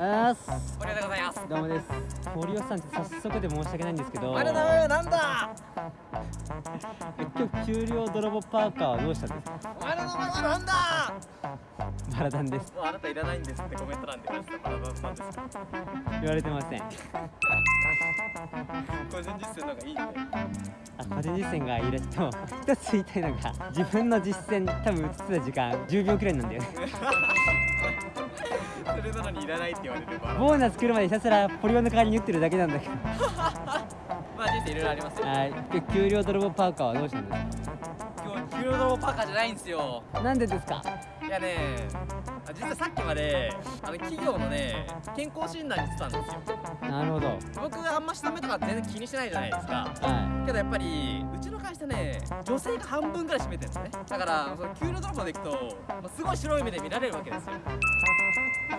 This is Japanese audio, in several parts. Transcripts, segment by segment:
あーす森尾でございます。どうもです。森尾さん早速で申し訳ないんですけど。お前の名前はなんだ？今日給料泥棒パーカーはどうしたんですか？お前の名前はなんだ？マラダンです。もうあなたいらないんですってコメント欄で。言われてたマラドンなん。ですか言われてません個人実践の方がいいねあ個人実践がいいらしいと一つ言いたいのが自分の実践多分映ってた時間10秒くらいなんだよね。それなのにいらないって言われればボーナス来るまでひたすらポリゴンの代わりに打ってるだけなんだけど。まあ人生いろいろありますよ。はい。給料泥棒パーカーはどうしたんです今日給料泥棒パーカーじゃないんですよ。かなんでですか？いやねあ実はさっきまであの企業のね健康診断に行ってたんですよ。なるほど。僕あんま下目とか全然気にしてないじゃないですか。はけどやっぱりうちの会社ね女性が半分ぐらい占めてるんですね。だからその給料泥棒で行くと、まあ、すごい白い目で見られるわけですよ。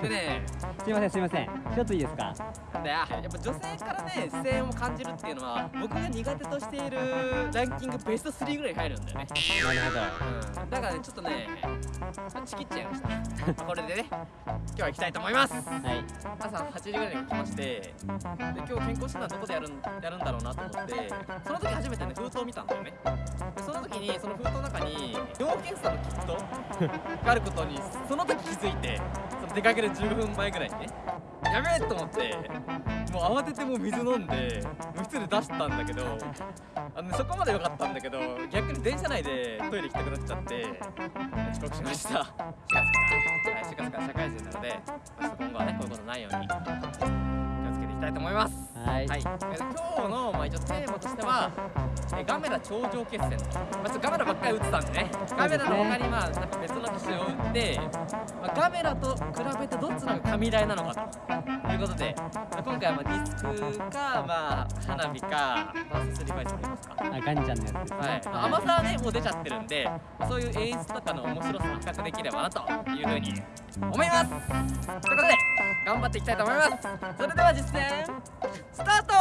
でねいすいませんすいません。ちょっといいですか？なんだよやっぱ女性からね視線を感じるっていうのは僕が苦手としているランキングベスト3ぐらいに入るんだよね。なるほど。うん。だからねちょっとねちきっちゃいました。まあこれでね今日は行きたいと思います。はい。朝8時ぐらいに起きましてで今日健康診断どこでやるんやるんだろうなと思ってその時初めてね封筒を見たんだよね。でその時にその封筒の中に尿検査のキットがあることにその時気づいてその出かける15分前ぐらいにねやべえと思ってもう慌ててもう水飲んで無室で出したんだけどあのそこまで良かったんだけど逆に電車内でトイレ行きたくなっちゃって遅刻しました。4月から、はい、4月から社会人なのでちょっと今後はねこういうことないように気をつけていきたいと思います。はい。はい、えー今日の、まあ、一応テーマとしては、えーガメラ頂上決戦、まあ、ガメラばっかり打ってたんでね。ガメラの他にまあなんか別の機種を打って、まあ、ガメラと比べてどっちの方が神台なのかと。いうことで、まあ、今回はまあディスクか、まあ、花火かバーサスリバイスもありますか。あガンちゃんのやつですね。はい、まあ甘さはねもう出ちゃってるんで、まあそういう演出とかの面白さを比較できればなというふうに思います。ということで頑張っていきたいと思います。それでは実践。スタート！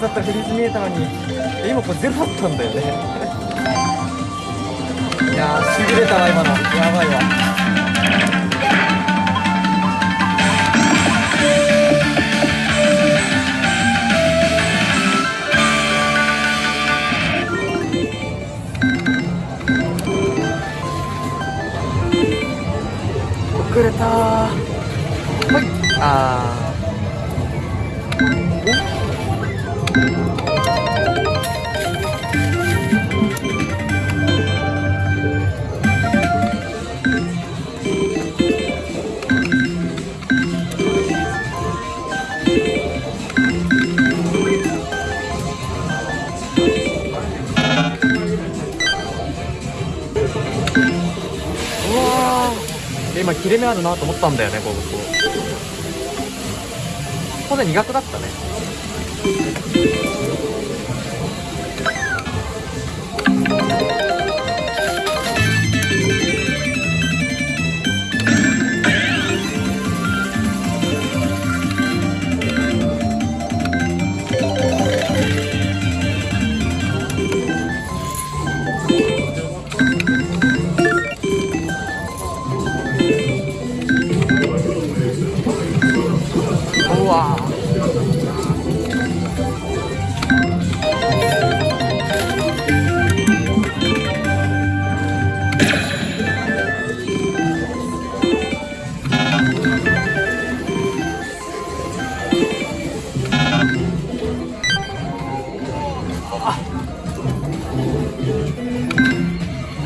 だったらフリーズ見えたのに。今これゼロだったんだよね。いやーしびれたわ今の。やばいわ。遅れたー。はい。あー。切れ目あるなと思ったんだよねここで苦手だったね。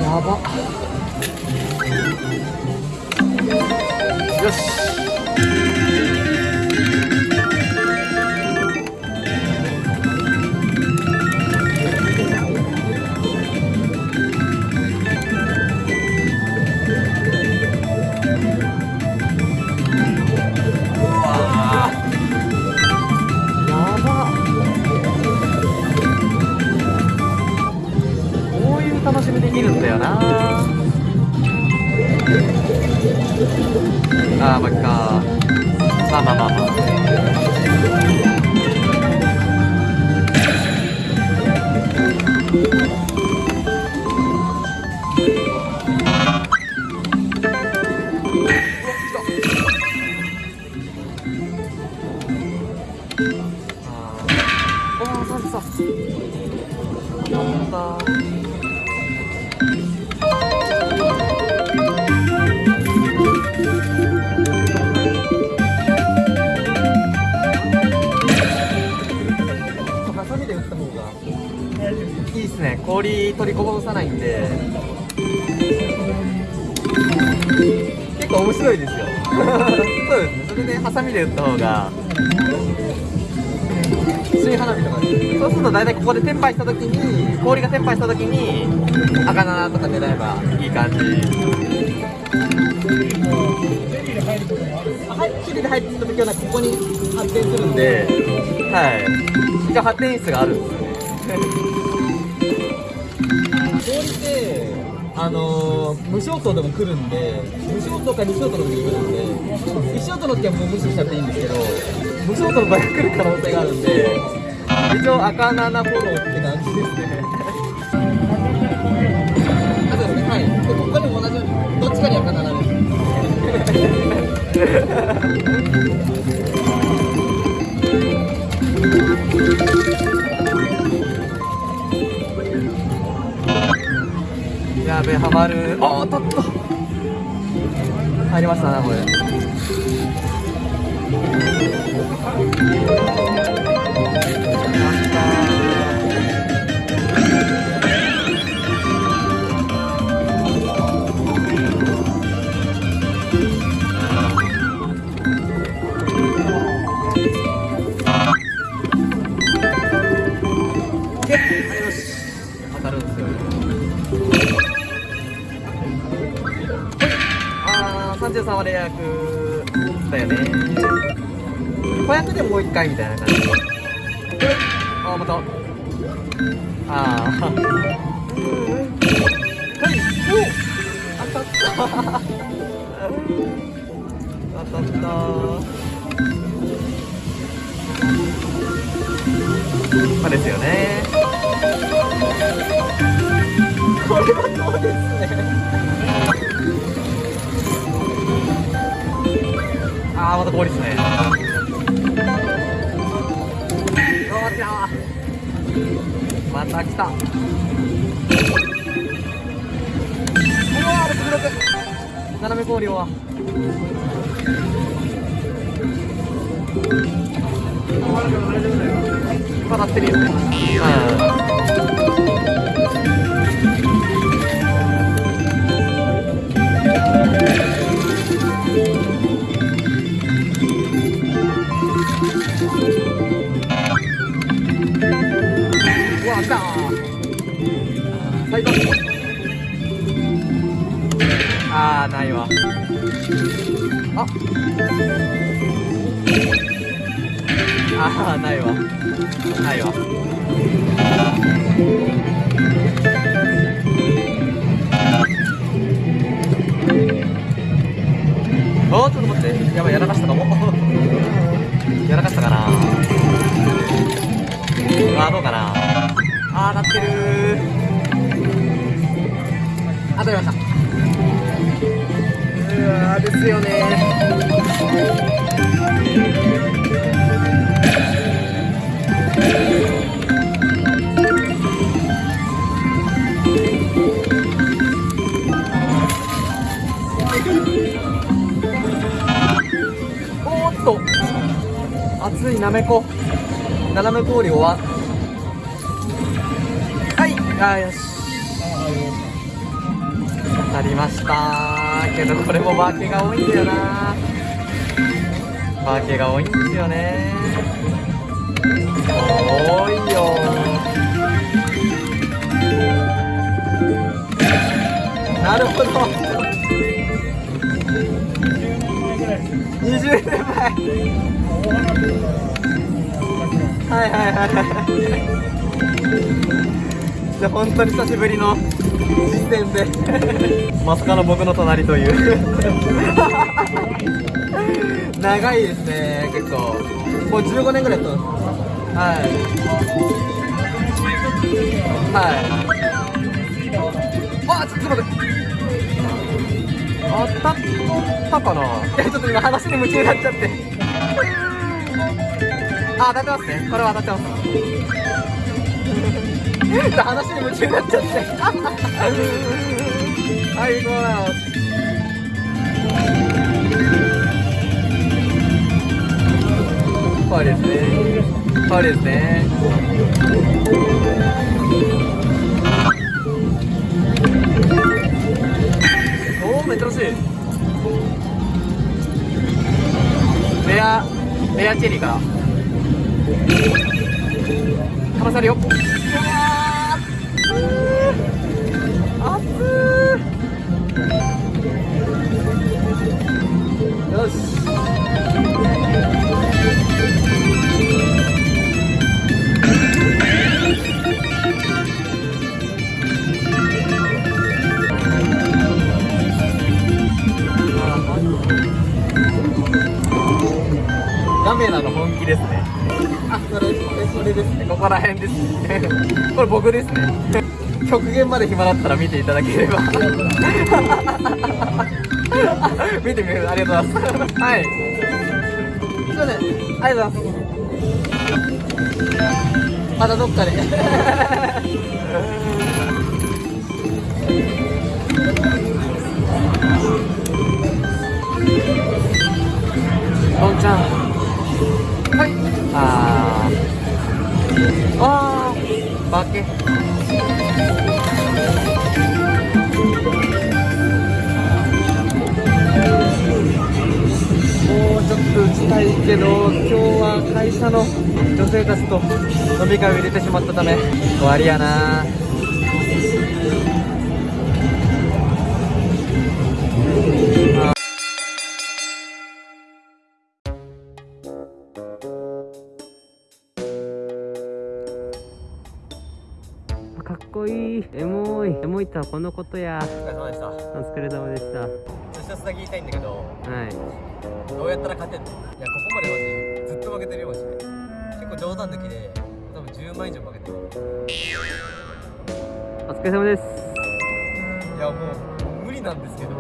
やば。っ楽しみできるんだよな。あーまっかまあまあまあまあ。いっすね氷取りこぼさないんで。結構面白いですよ。そうですね。それでハサミで打った方が。水花火とかでそうすると大体ここでテンパイした時に氷がテンパイした時に赤七とか狙えばいい感じ。チリで入った時はここに発展するんで、はい。一応発展室があるんですよね。氷って、あのー、無消灯でも来るんで、無消灯か二消灯の時に来るんで、一消灯の時はもう無視しちゃっていいんですけど、無消灯の場合は来る可能性があるんで、一応赤7フォローって感じですね。あそうですね、はい。で、ここにも同じように、どっちかに赤7です。やべえハマる。おおっとっと入りましたなこれ33はレア役だよね。子役でもう一回みたいな感じ。あまた。あー。はい。お当たった。当たった。あですよねこれはどうですね。また氷ですね。よっしゃまた来た。うわー6 6斜め氷はまだってるよ。ねうん最高あないわ。ああーないわ。ないわ。おーちょっと待って。やばいやらかしたかも。やらかしたかな。あーどうかな。あー当たってる当たりました。うわーですよね。おーっと。熱いなめこ。斜め氷終わはい。あーよし当たりました。けどこれもバーケが多いんだよな。バーケが多いんですよね。多いよ。なるほど。20年前。はいはいはいはい。で本当に久しぶりの実践で。まさかの僕の隣という。長いですね結構。もう15年ぐらいやってますはい。はい。あちょっと待って。あったったかな？ちょっと今話に夢中になっちゃって。あ当たってますね。これは当たってます話に夢中になっちゃってはい。そうなのこうですね。こうですね。おおめっちゃ惜しい。レアレアチェリーから離されよですね。これ僕ですね。極限まで暇だったら見ていただければ。見てみるありがとうございます。はい。すいません。ありがとうございます。またどっかで。どんちゃん。はい。ああー。バケもうちょっと打ちたいけど今日は会社の女性たちと飲み会を入れてしまったため終わりやな。いとはこのことや。お疲れ様でした。お疲れ様でした。はちょっと一つ言いたいんだけど。い。どうやったら勝てんの？いやここまでマジずっと負けてるよマジで。結構冗談抜きで多分10万以上負けてる。お疲れ様です。いやもう無理なんですけど。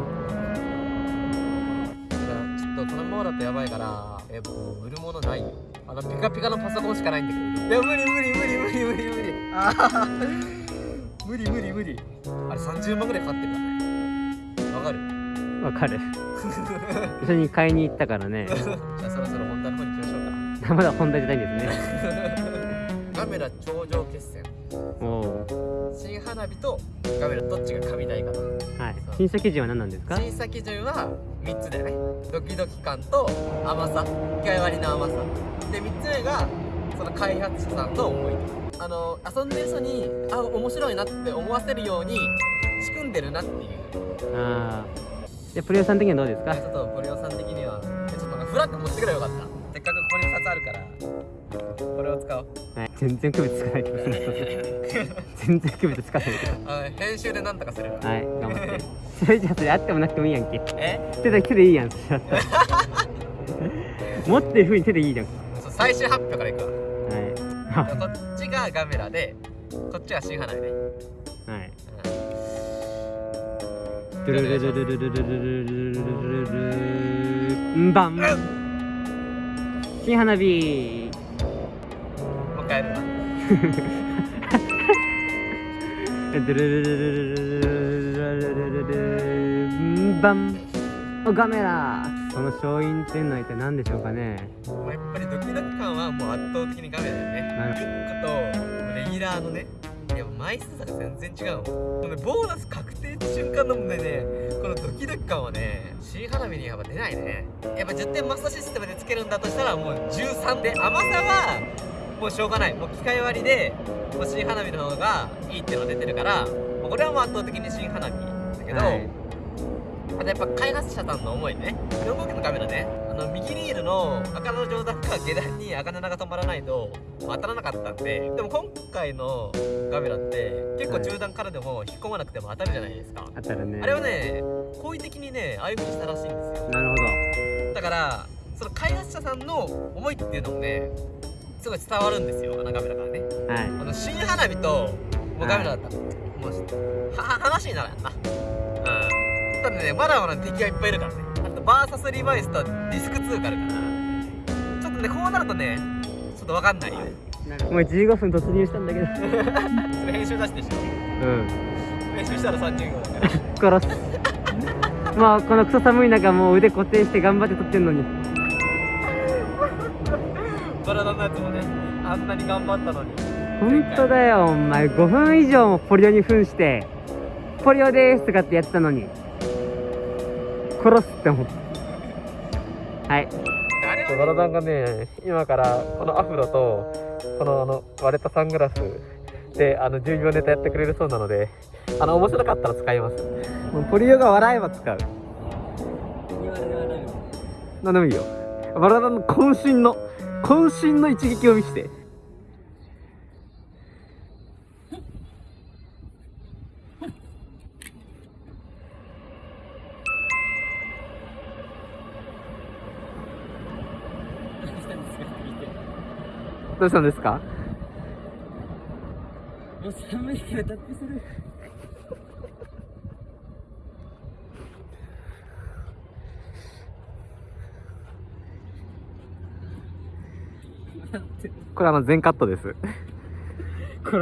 とこのままだとやばいからえもう売るものないよ。あのピカピカのパソコンしかないんだけど。いや無理無理無理無理無理無理。ああ無理無理無理。あれ30万ぐらいかかってるからね。わかる？わかる。一緒に買いに行ったからね。じゃあそろそろ本題の方に行きましょうか。まだ本題じゃないんですね。カメラ頂上決戦。おお新花火とカメラどっちが神台かなはい。審査基準は何なんですか？審査基準は3つだよねドキドキ感と甘さ。機械割りの甘さ。で3つ目がその開発者さんの思いあの遊んでる人にあ面白いなって思わせるように仕組んでるなっていう。ああでプレイヤーさん的にはどうですか？ちょっとポリオさん的には。ちょっとフラッグ持ってくればよかった。せっかくここに2つあるから。これを使おう。はい。全然区別つかないけど。全然区別つかないけど。あ編集でなんとかするわはい。頑張って。それじゃあそれあってもなくてもいいやんけ。え？手だけでいいやん。持ってる風に手でいいじゃん。そう最終発表からいくわ。はい こっちがガメラでこっちは新花火ねはい。うん。ドゥルルルルルルルルルルルルルんばん新花火もう一回やるわドゥルルルルルルルルルルんばんおガメラその勝因っていうのは一体何でしょうかね圧倒的にガメラだよねなる1個とレギュラーのねいや枚数差が全然違うもんもうねボーナス確定って瞬間のもんでねこのドキドキ感はね新花火にやっぱ出ないね。やっぱ10点マスターシステムでつけるんだとしたらもう13で甘さはもうしょうがない。もう機械割りでもう新花火の方がいいっていうのが出てるからこれはもう圧倒的に新花火だけど、はい。あとやっぱ開発者さんの思いね。4号機のカメラねあの右リールの赤の上段が下段に赤7が止まらないと当たらなかったんででも今回のガメラって結構中段からでも引っ込まなくても当たるじゃないですか、あったらね。あれはね好意的にねああいう風にしたらしいんですよ。なるほど。だからその開発者さんの思いっていうのもねすごい伝わるんですよあのガメラからね。はい。あの新花火ともうガメラだった。ら、もうは話にならんな。うん。ただねまだまだ敵がいっぱいいるからねあとバーサスリバイスとディスク2があるからちょっとねこうなるとねちょっとわかんないよ。もう15分突入したんだけど。それ編集出ししょ。うん。編集したら30秒だから。殺す。まあこのクソ寒い中もう腕固定して頑張って撮ってんのに。バラダのやつもねあんなに頑張ったのに。本当だよお前。5分以上もポリオに扮して「ポリオです」とかってやってたのに殺すって思った。はい。バラダンがね今からこのアフロとこのあの割れたサングラスであの10秒ネタやってくれるそうなのであの面白かったら使います。もうポリオが笑えば使う。何でもいいよ。バラダンの渾身の渾身の一撃を見せてどうしたんですか？もう寒いから脱皮する。これあの全カットです